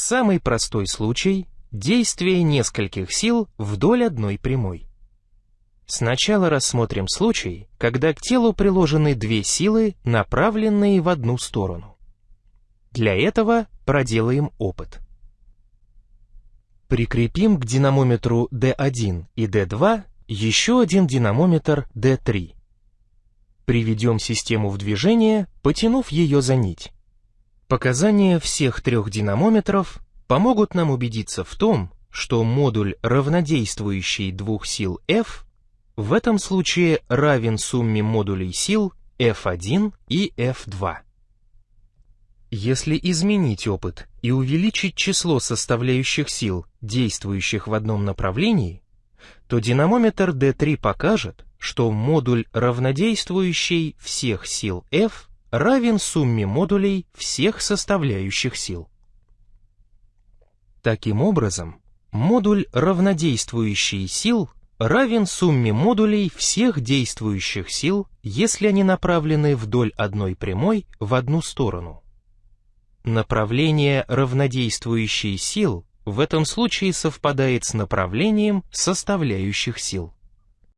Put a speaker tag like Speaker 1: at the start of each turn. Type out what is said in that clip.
Speaker 1: Самый простой случай – действие нескольких сил вдоль одной прямой. Сначала рассмотрим случай, когда к телу приложены две силы, направленные в одну сторону. Для этого проделаем опыт. Прикрепим к динамометру D1 и D2 еще один динамометр D3. Приведем систему в движение, потянув ее за нить. Показания всех трех динамометров помогут нам убедиться в том, что модуль равнодействующий двух сил F в этом случае равен сумме модулей сил F1 и F2. Если изменить опыт и увеличить число составляющих сил, действующих в одном направлении, то динамометр D3 покажет, что модуль равнодействующий всех сил F равен сумме модулей всех составляющих сил. Таким образом, модуль равнодействующий сил равен сумме модулей всех действующих сил, если они направлены вдоль одной прямой в одну сторону. Направление равнодействующей сил в этом случае совпадает с направлением составляющих сил.